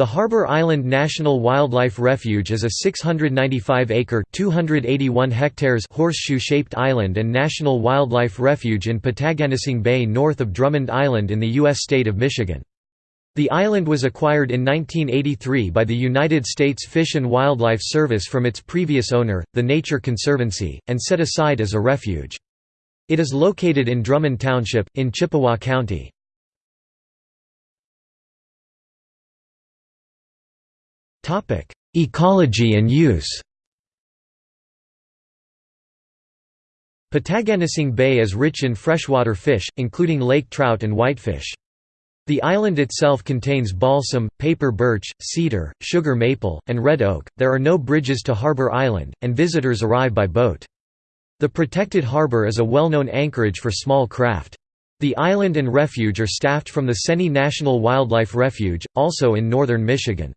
The Harbor Island National Wildlife Refuge is a 695-acre (281 hectares) horseshoe-shaped island and national wildlife refuge in Potagannissing Bay north of Drummond Island in the U.S. state of Michigan. The island was acquired in 1983 by the United States Fish and Wildlife Service from its previous owner, the Nature Conservancy, and set aside as a refuge. It is located in Drummond Township, in Chippewa County. Ecology and use Potagannissing Bay is rich in freshwater fish, including lake trout and whitefish. The island itself contains balsam, paper birch, cedar, sugar maple, and red oak. There are no bridges to Harbor Island, and visitors arrive by boat. The protected harbor is a well-known anchorage for small craft. The island and refuge are staffed from the Seney National Wildlife Refuge, also in northern Michigan.